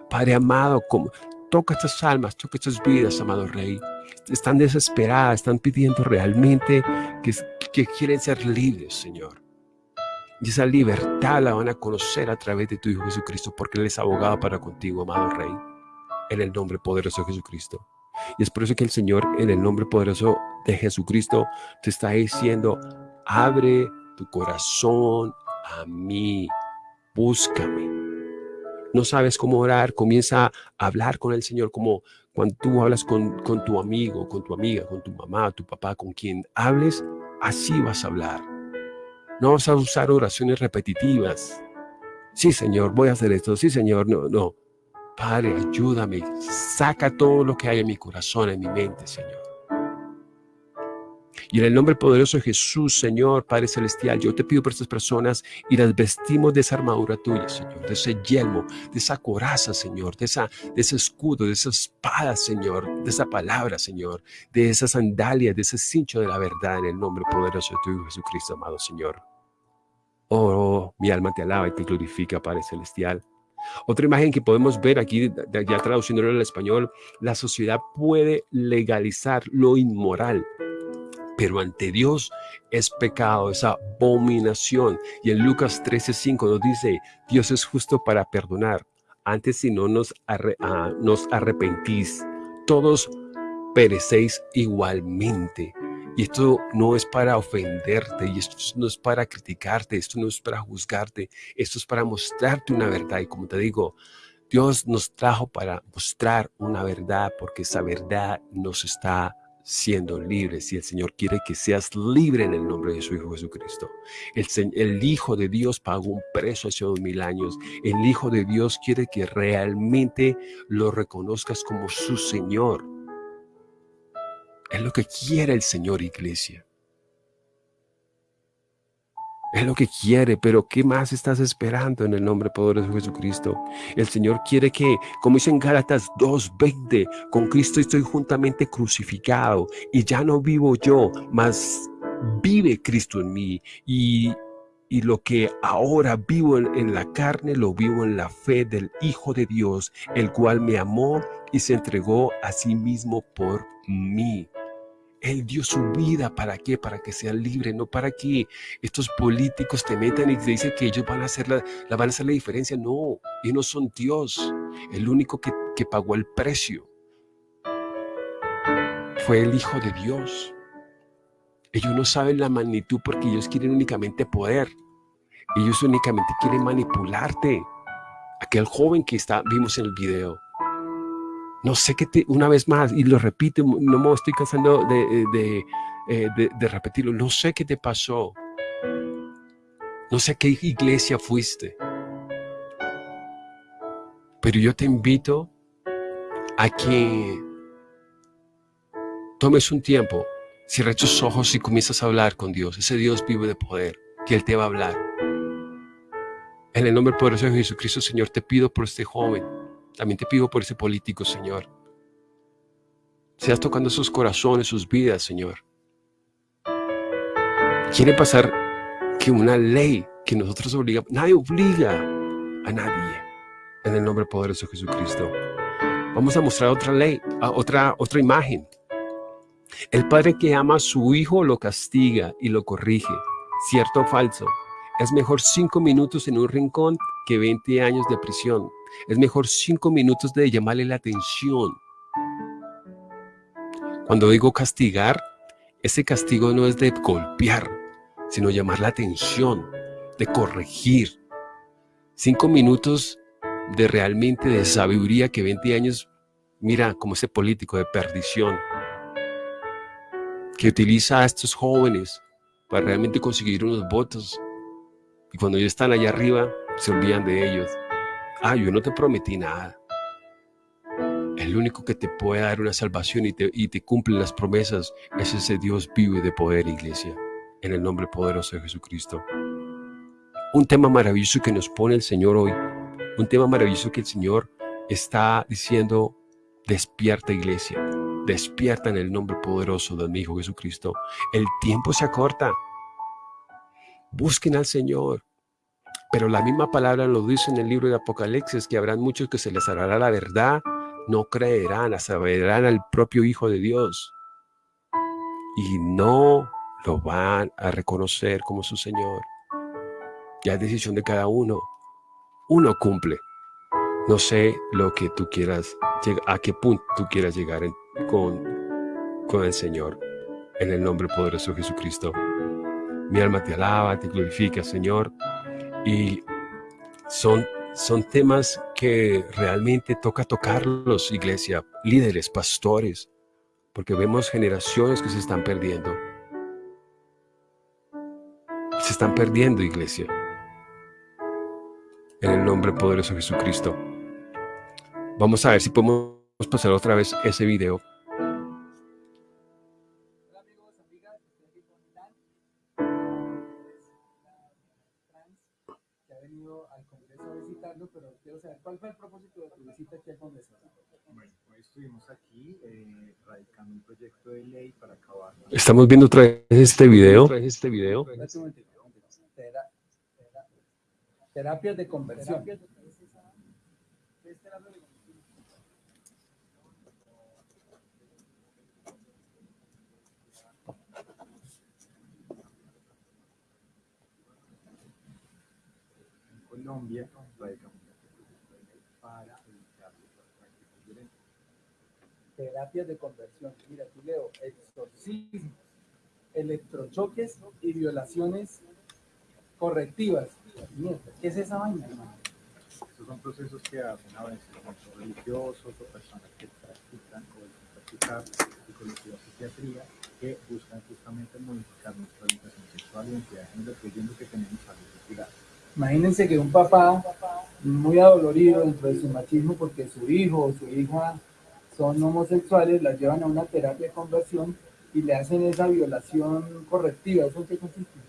Padre amado, como, toca estas almas, toca estas vidas, amado Rey. Están desesperadas, están pidiendo realmente que, que quieren ser libres, Señor. Y esa libertad la van a conocer a través de tu Hijo Jesucristo, porque Él es abogado para contigo, amado Rey, en el nombre poderoso de Jesucristo. Y es por eso que el Señor, en el nombre poderoso de Jesucristo, te está diciendo, abre tu corazón a mí, búscame. No sabes cómo orar, comienza a hablar con el Señor como cuando tú hablas con, con tu amigo, con tu amiga, con tu mamá, tu papá, con quien hables, así vas a hablar. No vas a usar oraciones repetitivas. Sí, Señor, voy a hacer esto. Sí, Señor, no, no. Padre, ayúdame. Saca todo lo que hay en mi corazón, en mi mente, Señor. Y en el nombre poderoso de Jesús, Señor, Padre Celestial, yo te pido por estas personas y las vestimos de esa armadura tuya, Señor, de ese yelmo, de esa coraza, Señor, de, esa, de ese escudo, de esa espada, Señor, de esa palabra, Señor, de esa sandalia, de ese cincho de la verdad, en el nombre poderoso de tu Hijo Jesucristo, amado Señor. Oh, mi alma te alaba y te glorifica, Padre Celestial. Otra imagen que podemos ver aquí, ya traduciéndolo al español, la sociedad puede legalizar lo inmoral, pero ante Dios es pecado, es abominación. Y en Lucas 13:5 nos dice, Dios es justo para perdonar, antes si no nos, ah, nos arrepentís, todos perecéis igualmente. Y esto no es para ofenderte, y esto no es para criticarte, esto no es para juzgarte, esto es para mostrarte una verdad. Y como te digo, Dios nos trajo para mostrar una verdad, porque esa verdad nos está siendo libres y el Señor quiere que seas libre en el nombre de su Hijo Jesucristo. El, el, Hijo de Dios pagó un precio hace dos mil años. El Hijo de Dios quiere que realmente lo reconozcas como su Señor. Es lo que quiere el Señor, iglesia. Es lo que quiere, pero ¿qué más estás esperando en el nombre poderoso de Jesucristo? El Señor quiere que, como dice en Gálatas 2.20, con Cristo estoy juntamente crucificado y ya no vivo yo, mas vive Cristo en mí y, y lo que ahora vivo en, en la carne, lo vivo en la fe del Hijo de Dios, el cual me amó y se entregó a sí mismo por mí. Él dio su vida, ¿para qué? Para que sean libres, no para que estos políticos te metan y te dicen que ellos van a hacer la, van a hacer la diferencia. No, ellos no son Dios. El único que, que pagó el precio fue el Hijo de Dios. Ellos no saben la magnitud porque ellos quieren únicamente poder. Ellos únicamente quieren manipularte. Aquel joven que está, vimos en el video, no sé qué te, una vez más, y lo repito, no me estoy cansando de, eh, de, repetirlo, no sé qué te pasó. No sé qué iglesia fuiste. Pero yo te invito a que tomes un tiempo, cierres tus ojos y comienzas a hablar con Dios. Ese Dios vive de poder, que Él te va a hablar. En el nombre poderoso de Jesucristo, Señor, te pido por este joven también te pido por ese político, Señor. Seas tocando sus corazones, sus vidas, Señor. Quiere pasar que una ley que nosotros obligamos, nadie obliga a nadie en el nombre poderoso de Jesucristo. Vamos a mostrar otra ley, otra, otra imagen. El padre que ama a su hijo lo castiga y lo corrige. ¿Cierto o falso? Es mejor cinco minutos en un rincón que 20 años de prisión. Es mejor cinco minutos de llamarle la atención. Cuando digo castigar, ese castigo no es de golpear, sino llamar la atención, de corregir. Cinco minutos de realmente de sabiduría que 20 años, mira como ese político de perdición, que utiliza a estos jóvenes para realmente conseguir unos votos. Y cuando ellos están allá arriba, se olvidan de ellos. Ah, yo no te prometí nada. El único que te puede dar una salvación y te, y te cumple las promesas es ese Dios vivo y de poder, iglesia. En el nombre poderoso de Jesucristo. Un tema maravilloso que nos pone el Señor hoy. Un tema maravilloso que el Señor está diciendo, despierta iglesia. Despierta en el nombre poderoso de mi Hijo Jesucristo. El tiempo se acorta. Busquen al Señor. Pero la misma palabra lo dice en el libro de Apocalipsis, que habrán muchos que se les hará la verdad, no creerán, saberán al propio Hijo de Dios. Y no lo van a reconocer como su Señor. Ya es decisión de cada uno. Uno cumple. No sé lo que tú quieras, a qué punto tú quieras llegar con, con el Señor. En el nombre poderoso de Jesucristo. Mi alma te alaba, te glorifica, Señor. Y son, son temas que realmente toca tocarlos, iglesia, líderes, pastores, porque vemos generaciones que se están perdiendo. Se están perdiendo, iglesia. En el nombre poderoso de Jesucristo. Vamos a ver si podemos pasar otra vez ese video. ¿Cuál fue el propósito de tu visita aquí al Congreso? Bueno, hoy estuvimos aquí eh, radicando un proyecto de ley para acabar. Estamos viendo otra vez este video. Otra vez este video. Terapias de conversión. En Colombia radicamos para evitar las prácticas violentas. Terapias de conversión. Mira, tú leo exorcismos, electrochoques y violaciones correctivas. Mierda, ¿qué es esa vaina, hermano? Estos son procesos que hacen a veces muchos religiosos o personas que practican o practicar psicología o psiquiatría que buscan justamente modificar nuestra orientación sexual y identidad de género creyendo que tenemos algo que. Imagínense que un papá muy adolorido dentro de su machismo porque su hijo o su hija son homosexuales, las llevan a una terapia de conversión y le hacen esa violación correctiva. ¿Eso en qué consiste?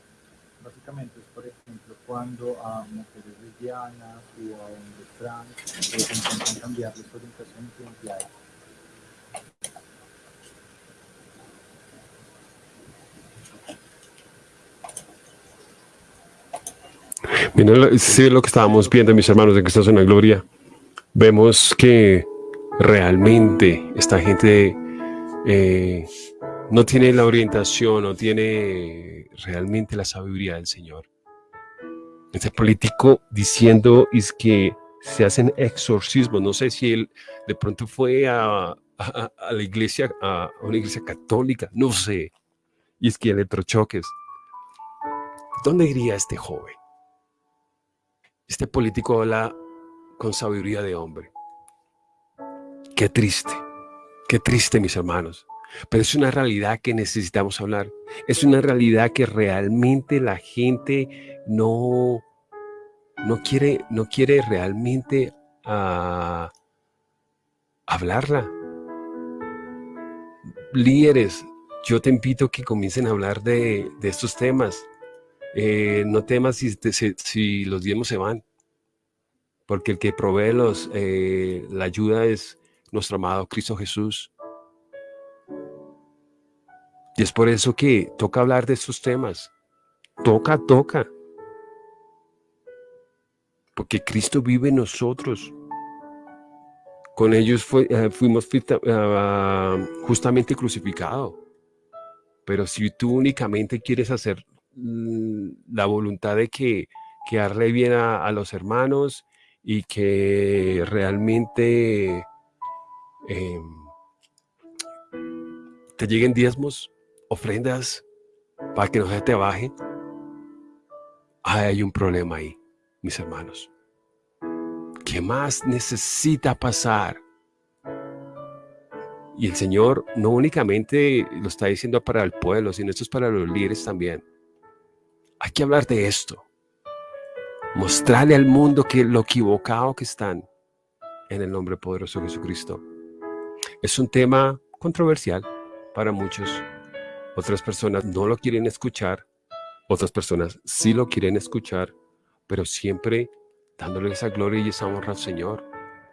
Básicamente es, por ejemplo, cuando a mujeres lesbianas o a hombres trans eh, intentan cambiarles su orientación identidad Miren, sí, lo que estábamos viendo, mis hermanos de Cristo en la Gloria. Vemos que realmente esta gente eh, no tiene la orientación, no tiene realmente la sabiduría del Señor. Este político diciendo es que se hacen exorcismos. No sé si él de pronto fue a, a la iglesia, a una iglesia católica, no sé. Y es que electrochoques. ¿Dónde iría este joven? Este político habla con sabiduría de hombre. Qué triste, qué triste mis hermanos. Pero es una realidad que necesitamos hablar. Es una realidad que realmente la gente no, no, quiere, no quiere realmente uh, hablarla. Líderes, yo te invito a que comiencen a hablar de, estos temas. Eh, no temas si, si, los diezmos se van, porque el que provee los, eh, la ayuda es nuestro amado Cristo Jesús. Y es por eso que toca hablar de estos temas. Toca, toca. Porque Cristo vive en nosotros. Con ellos eh, fuimos justamente crucificados. Pero si tú únicamente quieres hacer Mm, la voluntad de que, que darle bien a, los hermanos y que realmente em, te lleguen diezmos, ofrendas, para que no se te baje. hay un problema ahí, mis hermanos. ¿Qué más necesita pasar? Y el Señor no únicamente lo está diciendo para el pueblo, sino esto es para los líderes también Hay que hablar de esto. Mostrarle al mundo que lo equivocado que están en el nombre poderoso de Jesucristo. Es un tema controversial para muchos. Otras personas no lo quieren escuchar. Otras personas sí lo quieren escuchar, pero siempre dándole esa gloria y esa honra al Señor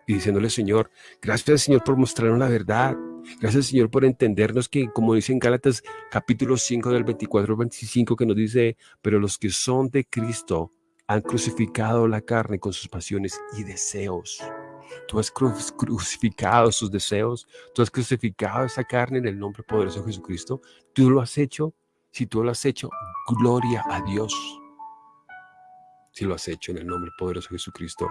y diciéndole, Señor, gracias Señor por mostrarnos la verdad. Gracias Señor por entendernos que, como dice en Gálatas capítulo 5 del 24 al 25, que nos dice, pero los que son de Cristo han crucificado la carne con sus pasiones y deseos. Tú has crucificado sus deseos, tú has crucificado esa carne en el nombre poderoso de Jesucristo. Tú lo has hecho. Si tú lo has hecho, gloria a Dios. Si lo has hecho en el nombre poderoso de Jesucristo.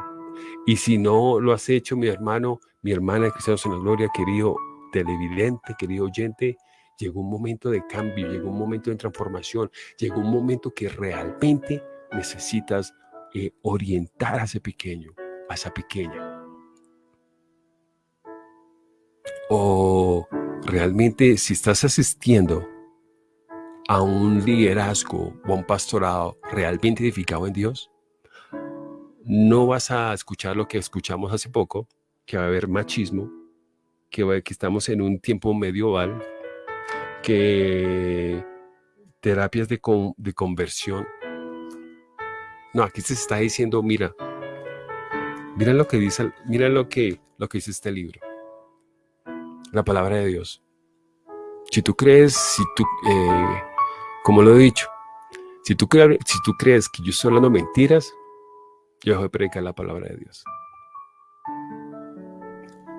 Y si no lo has hecho, mi hermano, mi hermana de Cristianos en la Gloria, querido televidente, querido oyente, llegó un momento de cambio, llegó un momento de transformación, llegó un momento que realmente necesitas eh, orientar a ese pequeño, a esa pequeña. O realmente si estás asistiendo a un liderazgo o a un pastorado realmente edificado en Dios, no vas a escuchar lo que escuchamos hace poco, que va a haber machismo, que, estamos en un tiempo medieval, que terapias de, de conversión. No, aquí se está diciendo, mira, mira lo que dice, mira lo que, lo que dice este libro. La palabra de Dios. Si tú crees, si tú, eh, como lo he dicho, si tú, crees que yo estoy hablando mentiras, yo dejo de predicar la palabra de Dios.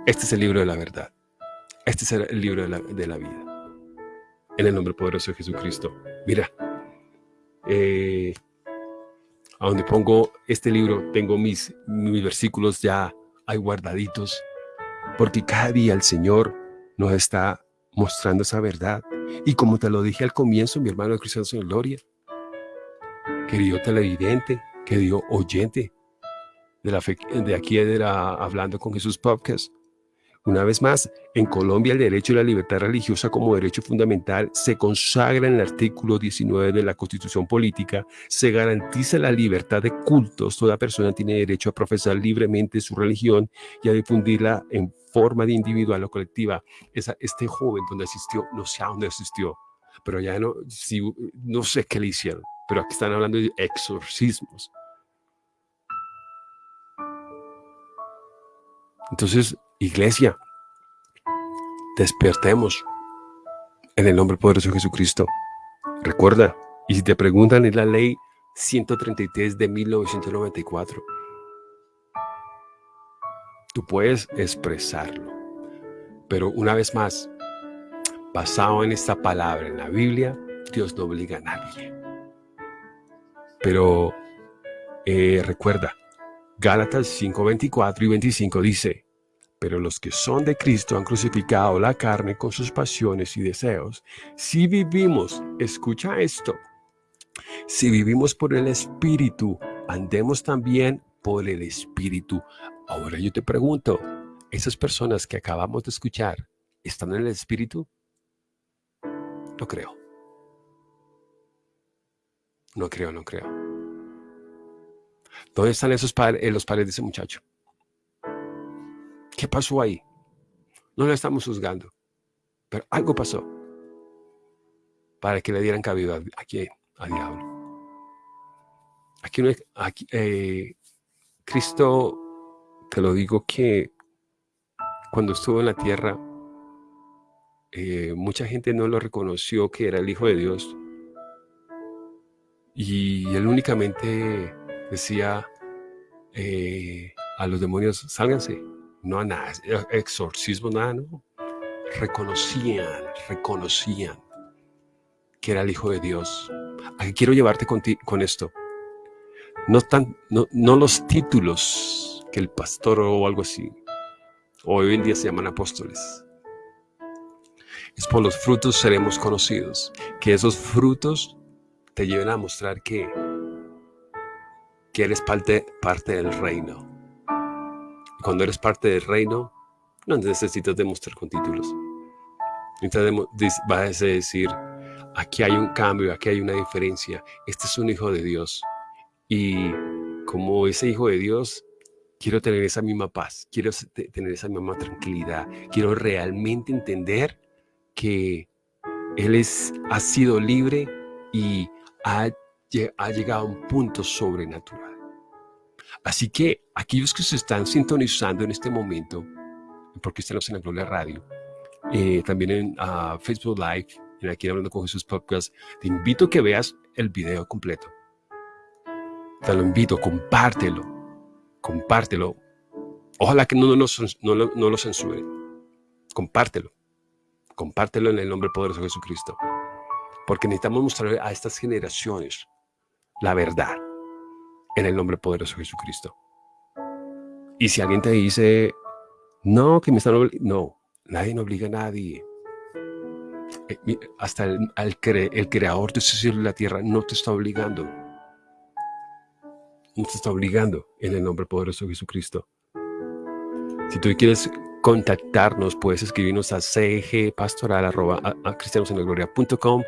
Este es el libro de la verdad. Este es el libro de la, vida. En el nombre poderoso de Jesucristo. Mira, eh, a donde pongo este libro, tengo mis, mis versículos ya hay guardaditos, porque cada día el Señor nos está mostrando esa verdad. Y como te lo dije al comienzo, mi hermano de Cristiano en Gloria, querido televidente, querido oyente de, la de aquí era Hablando con Jesús Podcast. Una vez más, en Colombia el derecho a la libertad religiosa como derecho fundamental se consagra en el artículo 19 de la Constitución Política, se garantiza la libertad de cultos, toda persona tiene derecho a profesar libremente su religión y a difundirla en forma individual o colectiva. Esa, este joven donde asistió, no sé a dónde asistió, pero ya no, no sé qué le hicieron, pero aquí están hablando de exorcismos. Entonces, iglesia, despertemos en el nombre poderoso de Jesucristo. Recuerda, y si te preguntan, es la ley 133 de 1994. Tú puedes expresarlo, pero una vez más, basado en esta palabra, en la Biblia, Dios no obliga a nadie. Pero eh, recuerda, Gálatas 5, 24 y 25 dice, pero los que son de Cristo han crucificado la carne con sus pasiones y deseos. Si vivimos, escucha esto, si vivimos por el Espíritu, andemos también por el Espíritu. Ahora yo te pregunto, ¿esas personas que acabamos de escuchar están en el Espíritu? No creo. No creo, no creo. ¿Dónde están esos padres, eh, los padres de ese muchacho? ¿Qué pasó ahí? No lo estamos juzgando, pero algo pasó para que le dieran cabida a quién, a diablo. Aquí, no aquí eh, Cristo, te lo digo que cuando estuvo en la tierra, eh, mucha gente no lo reconoció que era el Hijo de Dios. Y él únicamente decía eh, a los demonios, sálganse. No a nada, exorcismo, nada, no. Reconocían, reconocían que era el Hijo de Dios. Aquí quiero llevarte con, con esto. No, tan, no, no los títulos que el pastor o algo así, hoy en día se llaman apóstoles. Es por los frutos seremos conocidos. Que esos frutos te lleven a mostrar que que eres parte, parte del reino. Cuando eres parte del reino, no necesitas demostrar con títulos. Entonces vas a decir, aquí hay un cambio, aquí hay una diferencia. Este es un hijo de Dios. Y como ese hijo de Dios, quiero tener esa misma paz, quiero tener esa misma tranquilidad, quiero realmente entender que Él es, ha sido libre y ha llegado a un punto sobrenatural. Así que aquellos que se están sintonizando en este momento, porque estamos en la Gloria Radio, eh, también en ah, Facebook Live, en aquí hablando con Jesús Podcast, te invito a que veas el video completo. Te lo invito, compártelo compártelo. Ojalá que no, no, lo censuren. Compártelo. Compártelo en el nombre poderoso de Jesucristo. Porque necesitamos mostrar a estas generaciones la verdad en el nombre poderoso de Jesucristo. Y si alguien te dice, no, que me están obligando, no, nadie no obliga a nadie. Eh, hasta el, el creador de ese cielo y la tierra no te está obligando no te está obligando en el nombre poderoso de Jesucristo. Si tú quieres contactarnos, puedes escribirnos a cgpastoral.com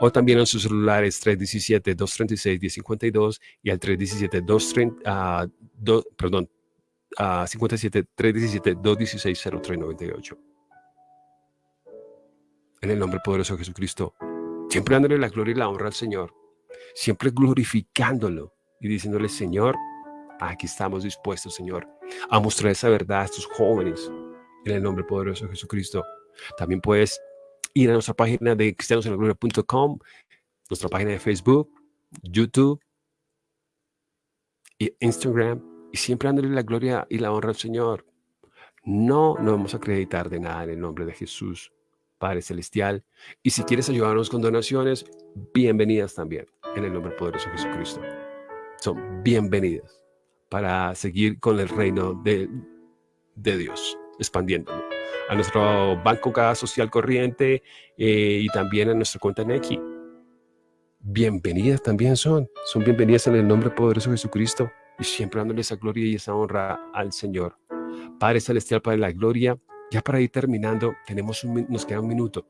o también en sus celulares 317-236-1052 y al 317-230, uh, perdón, uh, 57-317-216-0398. En el nombre poderoso de Jesucristo, siempre dándole la gloria y la honra al Señor, siempre glorificándolo, y diciéndole, Señor, aquí estamos dispuestos, Señor, a mostrar esa verdad a estos jóvenes en el nombre poderoso de Jesucristo. También puedes ir a nuestra página de cristianosenlagloria.com, nuestra página de Facebook, YouTube y Instagram, y siempre dándole la gloria y la honra al Señor. No nos vamos a acreditar de nada en el nombre de Jesús, Padre Celestial. Y si quieres ayudarnos con donaciones, bienvenidas también en el nombre poderoso de Jesucristo son bienvenidas para seguir con el reino de, Dios, expandiéndolo. A nuestro banco cada social corriente eh, y también a nuestra cuenta Neki. Bienvenidas también son. Son bienvenidas en el nombre poderoso de Jesucristo y siempre dándole esa gloria y esa honra al Señor. Padre Celestial, Padre de la Gloria, ya para ir terminando, tenemos nos queda un minuto.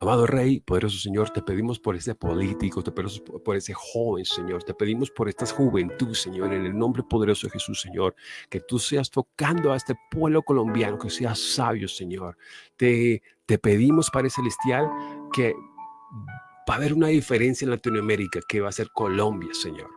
Amado Rey, poderoso Señor, te pedimos por ese político, te pedimos por ese joven, Señor, te pedimos por esta juventud, Señor, en el nombre poderoso de Jesús, Señor, que tú seas tocando a este pueblo colombiano, que seas sabio, Señor. Te, te pedimos, Padre Celestial, que va a haber una diferencia en Latinoamérica, que va a ser Colombia, Señor.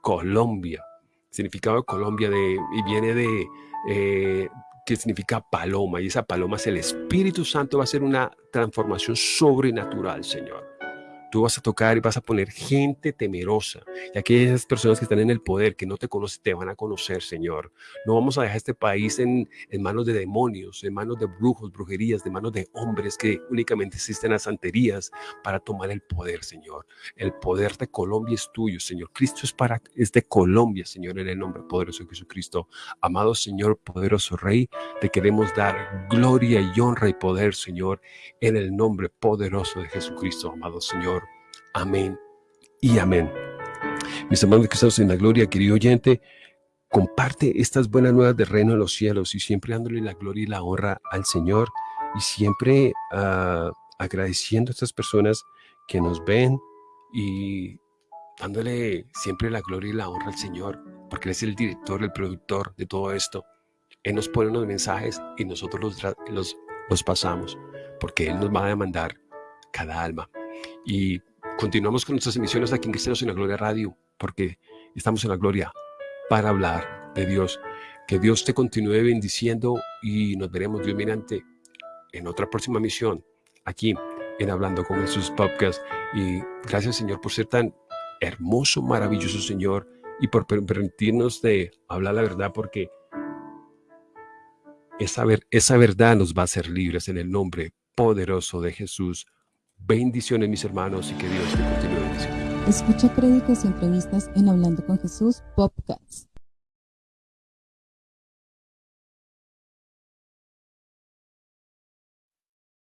Colombia. Significado de Colombia de, y viene de, eh, que significa paloma, y esa paloma es el Espíritu Santo, va a ser una transformación sobrenatural, Señor. Tú vas a tocar y vas a poner gente temerosa. Y aquellas personas que están en el poder, que no te conocen, te van a conocer, Señor. No vamos a dejar este país en, manos de demonios, en manos de brujos, brujerías, de manos de hombres que únicamente existen las santerías para tomar el poder, Señor. El poder de Colombia es tuyo, Señor. Cristo es, es de Colombia, Señor, en el nombre poderoso de Jesucristo. Amado Señor, poderoso Rey, te queremos dar gloria y honra y poder, Señor, en el nombre poderoso de Jesucristo, amado Señor. Amén y amén. Mis hermanos que estamos en la gloria, querido oyente, comparte estas buenas nuevas de reino en los cielos y siempre dándole la gloria y la honra al Señor y siempre uh, agradeciendo a estas personas que nos ven y dándole siempre la gloria y la honra al Señor, porque Él es el director, el productor de todo esto. Él nos pone unos mensajes y nosotros los, los, los pasamos, porque Él nos va a demandar cada alma. Y Continuamos con nuestras emisiones aquí en Cristianos en la Gloria Radio, porque estamos en la gloria para hablar de Dios. Que Dios te continúe bendiciendo y nos veremos Dios mediante en otra próxima misión aquí en Hablando con Jesús Podcast. Y gracias Señor por ser tan hermoso, maravilloso Señor y por permitirnos de hablar la verdad porque esa, esa verdad nos va a hacer libres en el nombre poderoso de Jesús. Bendiciones mis hermanos y que Dios te continúe bendiciendo. Escucha créditos y entrevistas en Hablando con Jesús Podcast.